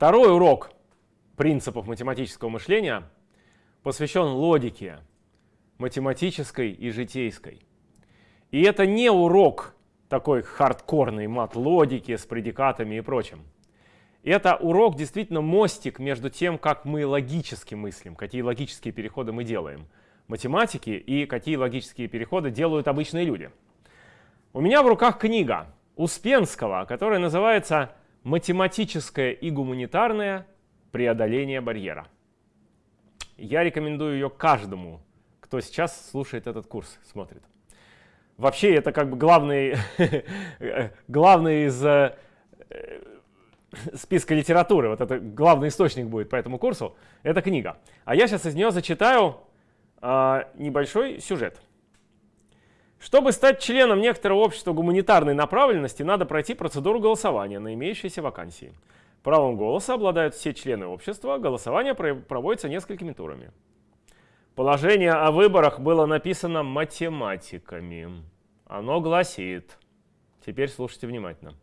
Второй урок принципов математического мышления посвящен логике математической и житейской. И это не урок такой хардкорной мат-логики с предикатами и прочим. Это урок действительно мостик между тем, как мы логически мыслим, какие логические переходы мы делаем математики и какие логические переходы делают обычные люди. У меня в руках книга Успенского, которая называется «Математическое и гуманитарное преодоление барьера». Я рекомендую ее каждому, кто сейчас слушает этот курс, смотрит. Вообще это как бы главный, главный из э, списка литературы, вот это главный источник будет по этому курсу, это книга. А я сейчас из нее зачитаю э, небольшой сюжет. Чтобы стать членом некоторого общества гуманитарной направленности, надо пройти процедуру голосования на имеющиеся вакансии. Правом голоса обладают все члены общества, голосование проводится несколькими турами. Положение о выборах было написано математиками. Оно гласит, теперь слушайте внимательно.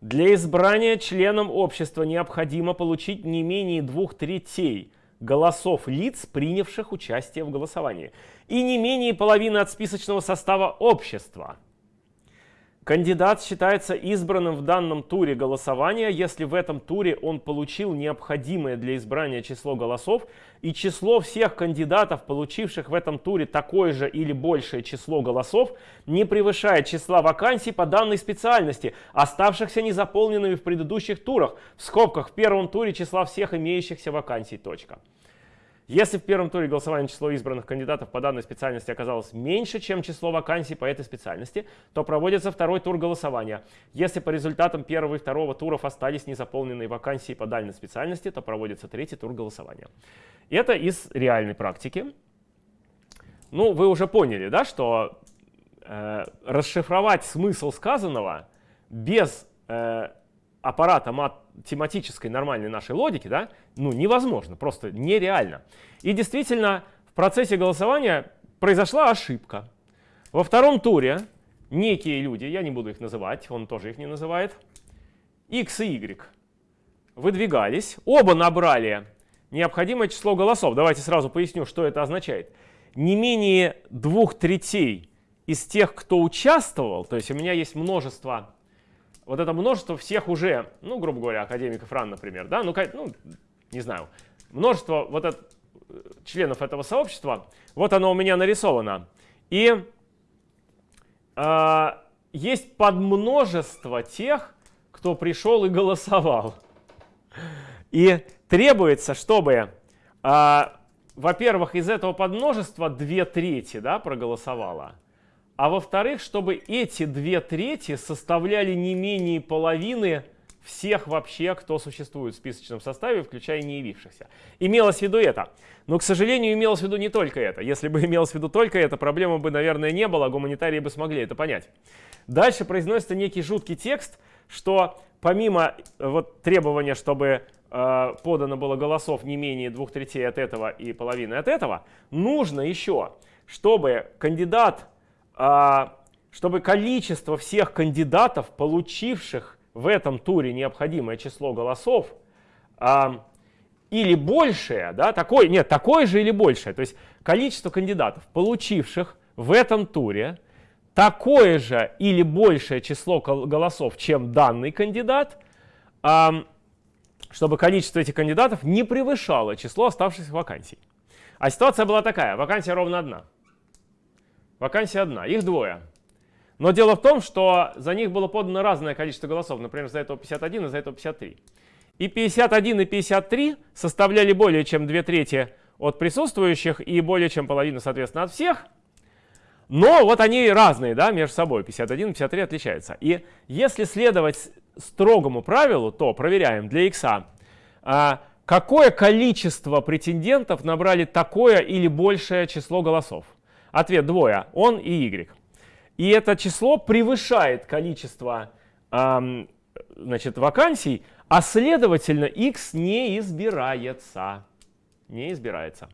Для избрания членом общества необходимо получить не менее двух третей голосов лиц, принявших участие в голосовании, и не менее половины от списочного состава общества – Кандидат считается избранным в данном туре голосования, если в этом туре он получил необходимое для избрания число голосов, и число всех кандидатов, получивших в этом туре такое же или большее число голосов, не превышает числа вакансий по данной специальности, оставшихся незаполненными в предыдущих турах, в скобках в первом туре числа всех имеющихся вакансий. Точка. Если в первом туре голосования число избранных кандидатов по данной специальности оказалось меньше, чем число вакансий по этой специальности, то проводится второй тур голосования. Если по результатам первого и второго туров остались незаполненные вакансии по данной специальности, то проводится третий тур голосования. Это из реальной практики. Ну, вы уже поняли, да, что э, расшифровать смысл сказанного без э, аппарата математической нормальной нашей логики, да, ну, невозможно, просто нереально. И действительно, в процессе голосования произошла ошибка. Во втором туре некие люди, я не буду их называть, он тоже их не называет, x и y выдвигались, оба набрали необходимое число голосов. Давайте сразу поясню, что это означает. Не менее двух третей из тех, кто участвовал, то есть у меня есть множество вот это множество всех уже, ну, грубо говоря, академиков РАН, например, да, ну, ну не знаю, множество вот это, членов этого сообщества, вот оно у меня нарисовано. И э, есть подмножество тех, кто пришел и голосовал. И требуется, чтобы, э, во-первых, из этого подмножества две трети да, проголосовало, а во-вторых, чтобы эти две трети составляли не менее половины всех вообще, кто существует в списочном составе, включая не явившихся. Имелось в виду это. Но, к сожалению, имелось в виду не только это. Если бы имелось в виду только это, проблемы бы, наверное, не было, гуманитарии бы смогли это понять. Дальше произносится некий жуткий текст, что помимо э, вот, требования, чтобы э, подано было голосов не менее двух третей от этого и половины от этого, нужно еще, чтобы кандидат а, чтобы количество всех кандидатов, получивших в этом туре необходимое число голосов, а, или большее, да, такое, нет, такое же или большее, то есть количество кандидатов, получивших в этом туре такое же или большее число голосов, чем данный кандидат, а, чтобы количество этих кандидатов не превышало число оставшихся вакансий. А ситуация была такая, вакансия ровно одна. Вакансия одна, их двое. Но дело в том, что за них было подано разное количество голосов. Например, за этого 51 и за этого 53. И 51 и 53 составляли более чем две трети от присутствующих и более чем половину, соответственно, от всех. Но вот они разные да, между собой. 51 и 53 отличаются. И если следовать строгому правилу, то проверяем для x, а, какое количество претендентов набрали такое или большее число голосов. Ответ двое, он и y. И это число превышает количество эм, значит, вакансий, а следовательно x не избирается. Не избирается.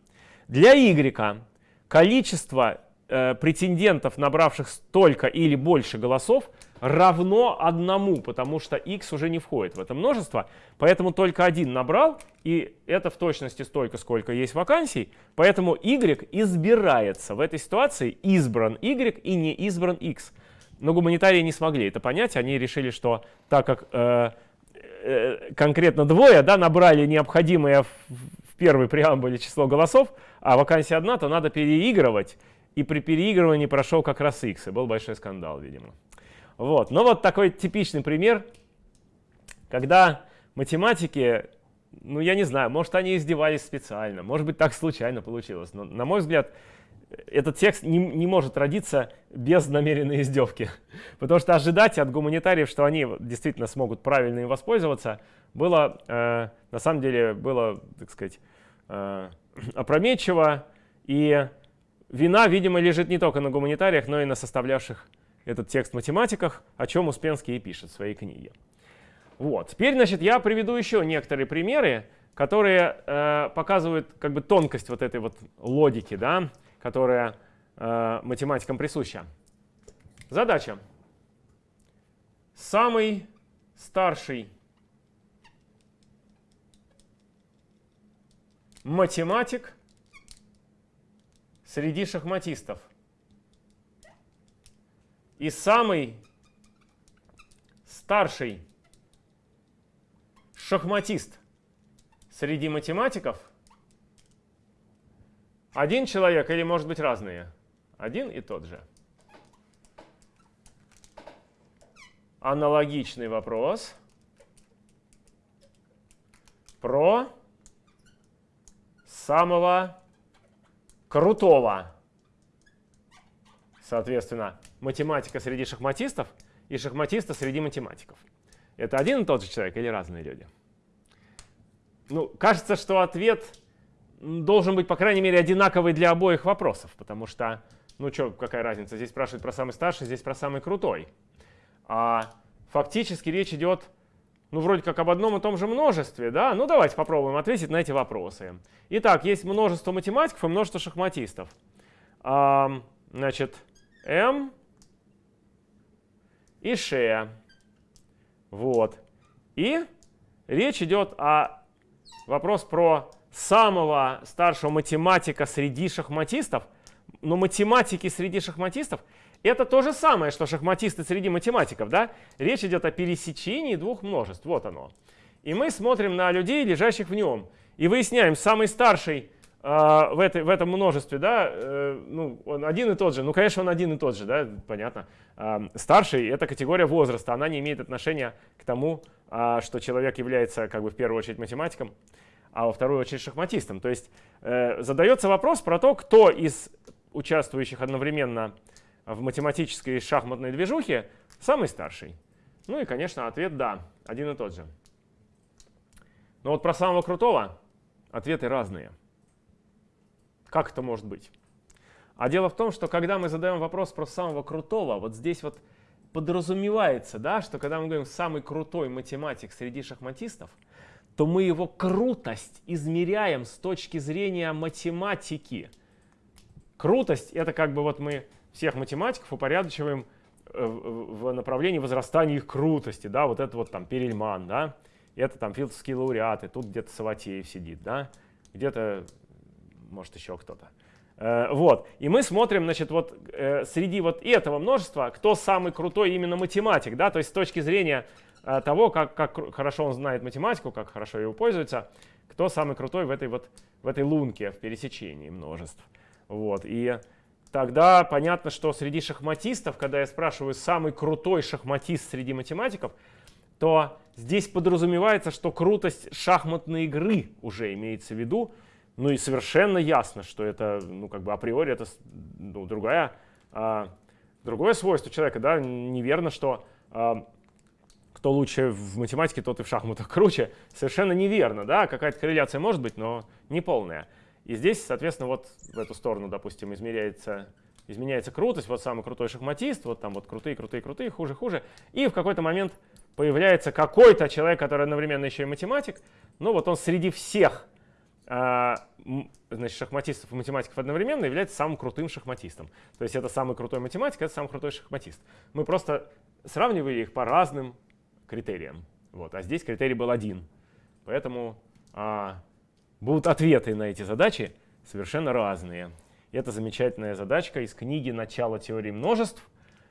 Для y количество э, претендентов, набравших столько или больше голосов, равно одному, потому что x уже не входит в это множество, поэтому только один набрал, и это в точности столько, сколько есть вакансий, поэтому y избирается. В этой ситуации избран y и не избран x. Но гуманитарии не смогли это понять, они решили, что так как э, э, конкретно двое да, набрали необходимое в, в первой преамбуле число голосов, а вакансия одна, то надо переигрывать, и при переигрывании прошел как раз x, и был большой скандал, видимо. Вот. Но вот такой типичный пример, когда математики, ну я не знаю, может они издевались специально, может быть так случайно получилось, но на мой взгляд этот текст не, не может родиться без намеренной издевки. Потому что ожидать от гуманитариев, что они действительно смогут правильно им воспользоваться, было, э, на самом деле, было, так сказать, э, опрометчиво. И вина, видимо, лежит не только на гуманитариях, но и на составлявших этот текст математиках, о чем Успенский и пишет в своей книге. Вот. Теперь, значит, я приведу еще некоторые примеры, которые э, показывают как бы тонкость вот этой вот логики, да, которая э, математикам присуща. Задача. Самый старший математик среди шахматистов – и самый старший шахматист среди математиков один человек или может быть разные? Один и тот же. Аналогичный вопрос про самого крутого соответственно, математика среди шахматистов и шахматиста среди математиков. Это один и тот же человек или разные люди? Ну, кажется, что ответ должен быть, по крайней мере, одинаковый для обоих вопросов, потому что, ну что, какая разница, здесь спрашивают про самый старший, здесь про самый крутой. А фактически речь идет, ну, вроде как об одном и том же множестве, да? Ну, давайте попробуем ответить на эти вопросы. Итак, есть множество математиков и множество шахматистов. А, значит, М и Ш. Вот. И речь идет о вопрос про самого старшего математика среди шахматистов. Но математики среди шахматистов это то же самое, что шахматисты среди математиков. Да? Речь идет о пересечении двух множеств. Вот оно. И мы смотрим на людей, лежащих в нем. И выясняем, самый старший в, этой, в этом множестве, да, э, ну, он один и тот же. Ну, конечно, он один и тот же, да, понятно. А, старший — это категория возраста, она не имеет отношения к тому, а, что человек является, как бы, в первую очередь математиком, а во вторую очередь шахматистом. То есть э, задается вопрос про то, кто из участвующих одновременно в математической шахматной движухе самый старший. Ну и, конечно, ответ «да», один и тот же. Но вот про самого крутого ответы разные. Как это может быть? А дело в том, что когда мы задаем вопрос про самого крутого, вот здесь вот подразумевается, да, что когда мы говорим «самый крутой математик среди шахматистов», то мы его крутость измеряем с точки зрения математики. Крутость — это как бы вот мы всех математиков упорядочиваем э, в направлении возрастания их крутости, да, вот это вот там Перельман, да, это там филдовские лауреаты, тут где-то Саватеев сидит, да, где-то может еще кто-то. Э, вот. И мы смотрим, значит, вот э, среди вот этого множества, кто самый крутой именно математик, да, то есть с точки зрения э, того, как, как хорошо он знает математику, как хорошо его пользуется, кто самый крутой в этой вот в этой лунке, в пересечении множеств. Вот. И тогда понятно, что среди шахматистов, когда я спрашиваю самый крутой шахматист среди математиков, то здесь подразумевается, что крутость шахматной игры уже имеется в виду, ну и совершенно ясно, что это, ну как бы априори это ну, другая, а, другое свойство человека, да, неверно, что а, кто лучше в математике, тот и в шахматах круче. Совершенно неверно, да, какая-то корреляция может быть, но не полная. И здесь, соответственно, вот в эту сторону, допустим, измеряется, изменяется крутость, вот самый крутой шахматист, вот там вот крутые, крутые, крутые, хуже, хуже. И в какой-то момент появляется какой-то человек, который одновременно еще и математик, ну вот он среди всех значит, шахматистов и математиков одновременно является самым крутым шахматистом. То есть это самый крутой математик, это самый крутой шахматист. Мы просто сравнивали их по разным критериям. Вот. А здесь критерий был один. Поэтому а, будут ответы на эти задачи совершенно разные. Это замечательная задачка из книги «Начало теории множеств»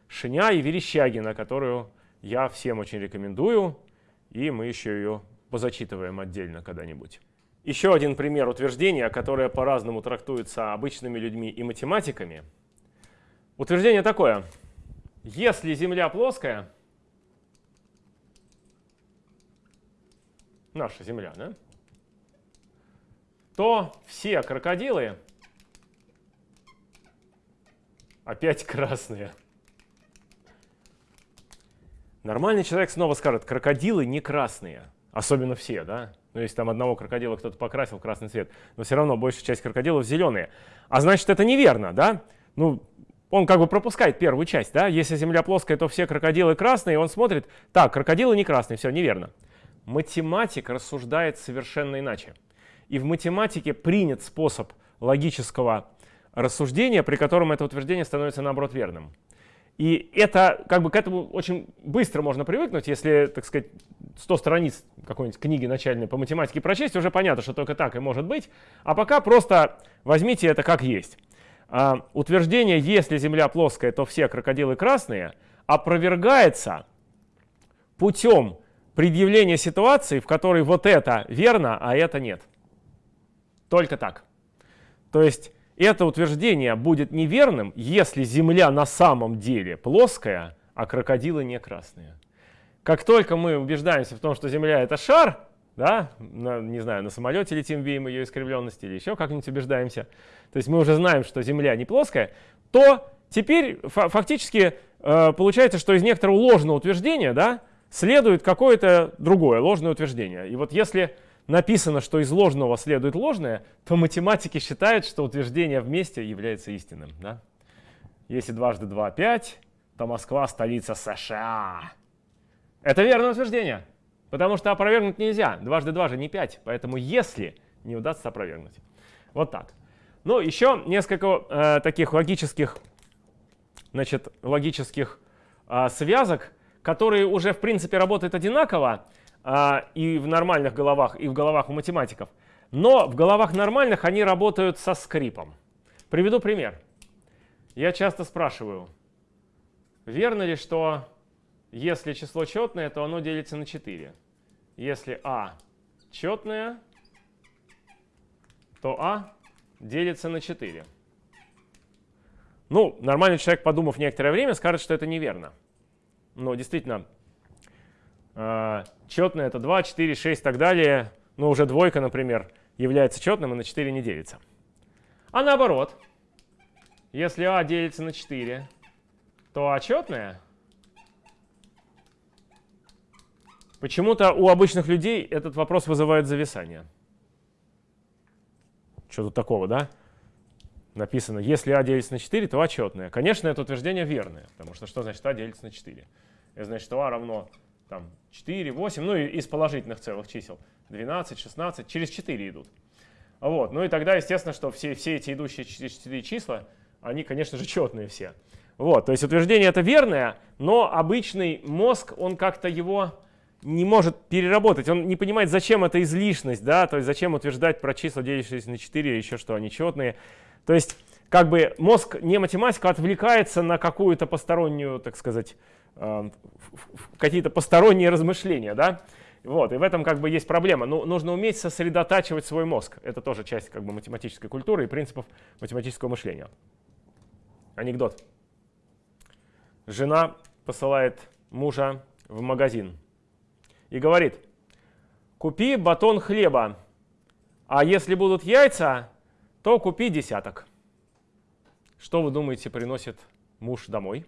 Шиня и Верещагина, которую я всем очень рекомендую, и мы еще ее позачитываем отдельно когда-нибудь. Еще один пример утверждения, которое по-разному трактуется обычными людьми и математиками. Утверждение такое. Если Земля плоская, наша Земля, да, то все крокодилы опять красные. Нормальный человек снова скажет, крокодилы не красные, особенно все, да? Ну, если там одного крокодила кто-то покрасил в красный цвет, но все равно большая часть крокодилов зеленые. А значит, это неверно, да? Ну, он как бы пропускает первую часть, да? Если земля плоская, то все крокодилы красные, и он смотрит, так, крокодилы не красные, все, неверно. Математик рассуждает совершенно иначе. И в математике принят способ логического рассуждения, при котором это утверждение становится наоборот верным. И это, как бы к этому очень быстро можно привыкнуть, если, так сказать, 100 страниц какой-нибудь книги начальной по математике прочесть, уже понятно, что только так и может быть. А пока просто возьмите это как есть. А, утверждение, если Земля плоская, то все крокодилы красные, опровергается путем предъявления ситуации, в которой вот это верно, а это нет. Только так. То есть это утверждение будет неверным, если Земля на самом деле плоская, а крокодилы не красные. Как только мы убеждаемся в том, что Земля это шар, да, на, не знаю, на самолете летим, видим ее искривленность или еще как-нибудь убеждаемся, то есть мы уже знаем, что Земля не плоская, то теперь фактически э, получается, что из некоторого ложного утверждения да, следует какое-то другое ложное утверждение. И вот если написано, что из ложного следует ложное, то математики считают, что утверждение вместе является истинным. Да? Если дважды два — пять, то Москва — столица США. Это верное утверждение, потому что опровергнуть нельзя. Дважды два же не пять, поэтому если не удастся опровергнуть. Вот так. Ну, еще несколько э, таких логических, значит, логических э, связок, которые уже, в принципе, работают одинаково, а, и в нормальных головах, и в головах у математиков. Но в головах нормальных они работают со скрипом. Приведу пример. Я часто спрашиваю, верно ли, что если число четное, то оно делится на 4? Если а четное, то а делится на 4. Ну, нормальный человек, подумав некоторое время, скажет, что это неверно. Но действительно, четное это 2, 4, 6 и так далее. Но уже двойка, например, является четным и на 4 не делится. А наоборот, если А делится на 4, то А четное. Почему-то у обычных людей этот вопрос вызывает зависание. Что тут такого, да? Написано, если А делится на 4, то А четное. Конечно, это утверждение верное, потому что что значит А делится на 4? Это значит, что А равно там 4, 8, ну и из положительных целых чисел 12, 16, через 4 идут. Вот. Ну и тогда, естественно, что все, все эти идущие через 4 числа, они, конечно же, четные все. Вот. То есть утверждение это верное, но обычный мозг, он как-то его не может переработать. Он не понимает, зачем эта излишность, да, то есть зачем утверждать про числа, делящиеся на 4, еще что они четные. То есть как бы мозг не математика отвлекается на какую-то постороннюю, так сказать, какие-то посторонние размышления, да, вот, и в этом как бы есть проблема. Ну, нужно уметь сосредотачивать свой мозг. Это тоже часть как бы математической культуры и принципов математического мышления. Анекдот. Жена посылает мужа в магазин и говорит, купи батон хлеба, а если будут яйца, то купи десяток. Что вы думаете приносит муж домой?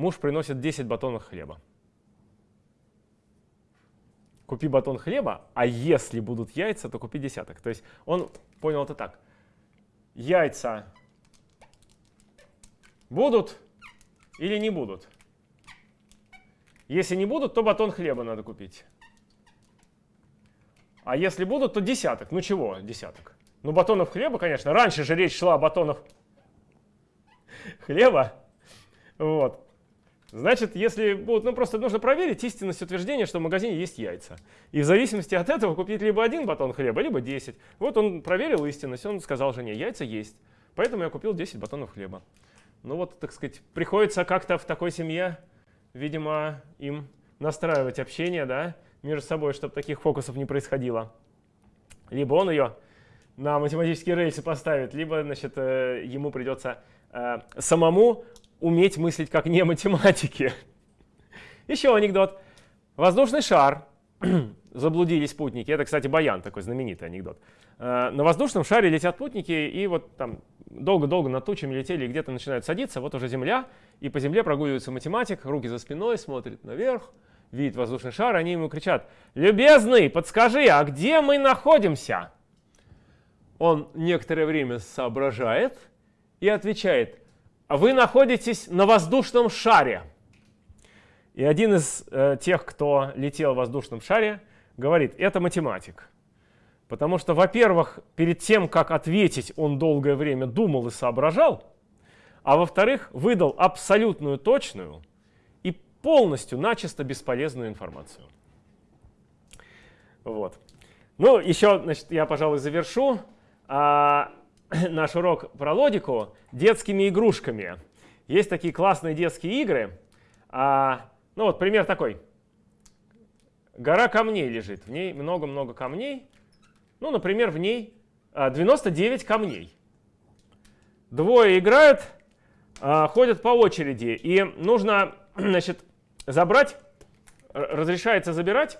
Муж приносит 10 батонов хлеба. Купи батон хлеба, а если будут яйца, то купи десяток. То есть он понял это так. Яйца будут или не будут? Если не будут, то батон хлеба надо купить. А если будут, то десяток. Ну чего десяток? Ну батонов хлеба, конечно. Раньше же речь шла о батонах хлеба. Вот. Значит, если будут, ну просто нужно проверить истинность утверждения, что в магазине есть яйца. И в зависимости от этого купить либо один батон хлеба, либо 10. Вот он проверил истинность, он сказал жене, яйца есть. Поэтому я купил 10 батонов хлеба. Ну вот, так сказать, приходится как-то в такой семье, видимо, им настраивать общение, да, между собой, чтобы таких фокусов не происходило. Либо он ее на математические рельсы поставит, либо, значит, э, ему придется э, самому уметь мыслить как не математики. Еще анекдот. Воздушный шар. Заблудились спутники. Это, кстати, Баян, такой знаменитый анекдот. Э, на воздушном шаре летят путники, и вот там долго-долго над тучами летели, и где-то начинают садиться. Вот уже Земля, и по Земле прогуливается математик, руки за спиной, смотрит наверх, видит воздушный шар, они ему кричат, «Любезный, подскажи, а где мы находимся?» Он некоторое время соображает и отвечает, вы находитесь на воздушном шаре. И один из э, тех, кто летел в воздушном шаре, говорит, это математик. Потому что, во-первых, перед тем, как ответить, он долгое время думал и соображал, а во-вторых, выдал абсолютную точную и полностью начисто бесполезную информацию. Вот. Ну, еще, значит, я, пожалуй, завершу. А, наш урок про логику детскими игрушками. Есть такие классные детские игры. А, ну вот пример такой. Гора камней лежит, в ней много-много камней. Ну, например, в ней 99 а, камней. Двое играют, а, ходят по очереди, и нужно значит, забрать, разрешается забирать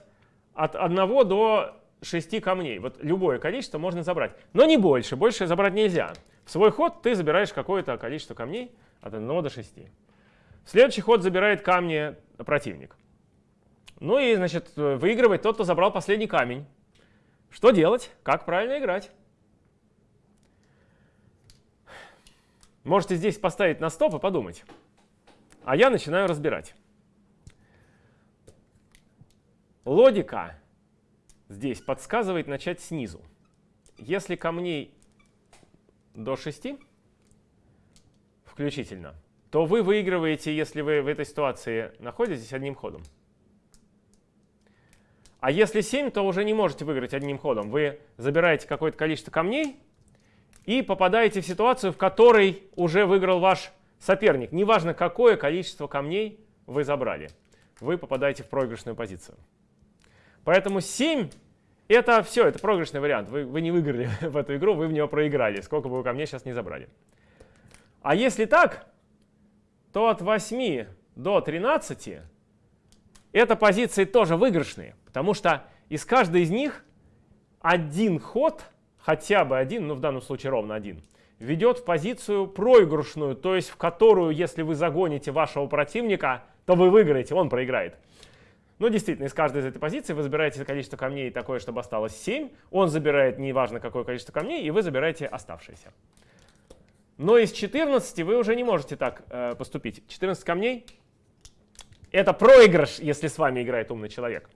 от 1 до 6 камней. Вот любое количество можно забрать. Но не больше. Больше забрать нельзя. В свой ход ты забираешь какое-то количество камней от 1 до 6. В следующий ход забирает камни противник. Ну и, значит, выигрывает тот, кто забрал последний камень. Что делать? Как правильно играть? Можете здесь поставить на стоп и подумать. А я начинаю разбирать. Логика здесь подсказывает начать снизу. Если камней до 6 включительно, то вы выигрываете, если вы в этой ситуации находитесь одним ходом. А если 7, то уже не можете выиграть одним ходом. Вы забираете какое-то количество камней и попадаете в ситуацию, в которой уже выиграл ваш соперник. Неважно, какое количество камней вы забрали. Вы попадаете в проигрышную позицию. Поэтому 7 это все, это проигрышный вариант. Вы, вы не выиграли в эту игру, вы в нее проиграли, сколько бы вы ко мне сейчас не забрали. А если так, то от 8 до 13 это позиции тоже выигрышные, потому что из каждой из них один ход, хотя бы один, ну в данном случае ровно один, ведет в позицию проигрышную, то есть в которую, если вы загоните вашего противника, то вы выиграете, он проиграет. Но ну, действительно, из каждой из этой позиции вы забираете количество камней такое, чтобы осталось 7. Он забирает неважно какое количество камней, и вы забираете оставшиеся. Но из 14 вы уже не можете так э, поступить. 14 камней — это проигрыш, если с вами играет умный человек.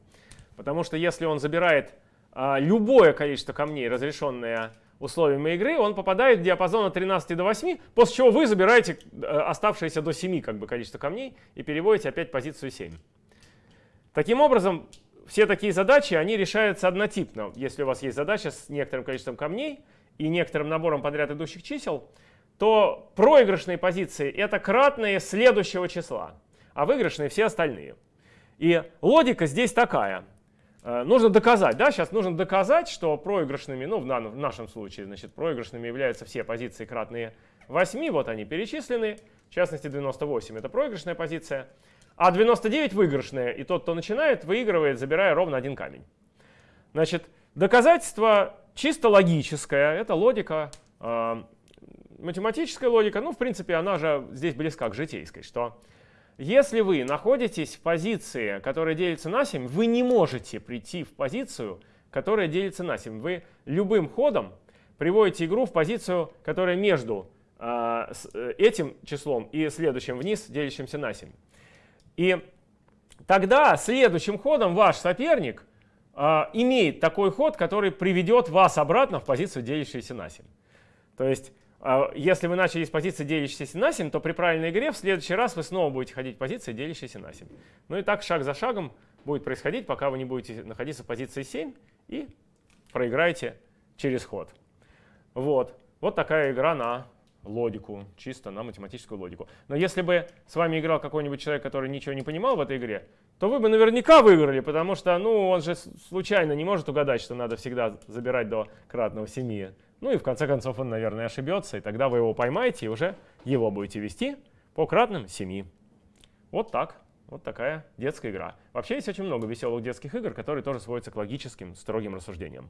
Потому что если он забирает э, любое количество камней, разрешенное условиями игры, он попадает в диапазон от 13 до 8, после чего вы забираете э, оставшееся до 7 как бы, количество камней и переводите опять позицию 7. Таким образом, все такие задачи, они решаются однотипно. Если у вас есть задача с некоторым количеством камней и некоторым набором подряд идущих чисел, то проигрышные позиции — это кратные следующего числа, а выигрышные — все остальные. И логика здесь такая. Э, нужно доказать, да, сейчас нужно доказать, что проигрышными, ну в, нашем случае, значит, проигрышными являются все позиции кратные 8, вот они перечислены, в частности 98 это проигрышная позиция, а 99 выигрышная, и тот, кто начинает, выигрывает, забирая ровно один камень. Значит, доказательство чисто логическое, это логика, э, математическая логика, ну, в принципе, она же здесь близка к житейской, что если вы находитесь в позиции, которая делится на 7, вы не можете прийти в позицию, которая делится на 7. Вы любым ходом приводите игру в позицию, которая между э, этим числом и следующим вниз, делящимся на 7. И тогда следующим ходом ваш соперник э, имеет такой ход, который приведет вас обратно в позицию, делящуюся на 7. То есть, э, если вы начали с позиции, делящейся на 7, то при правильной игре в следующий раз вы снова будете ходить в позиции, делящейся на 7. Ну и так шаг за шагом будет происходить, пока вы не будете находиться в позиции 7 и проиграете через ход. Вот. Вот такая игра на логику, чисто на математическую логику. Но если бы с вами играл какой-нибудь человек, который ничего не понимал в этой игре, то вы бы наверняка выиграли, потому что ну, он же случайно не может угадать, что надо всегда забирать до кратного 7. Ну и в конце концов он, наверное, ошибется, и тогда вы его поймаете и уже его будете вести по кратным 7. Вот так. Вот такая детская игра. Вообще есть очень много веселых детских игр, которые тоже сводятся к логическим, строгим рассуждениям.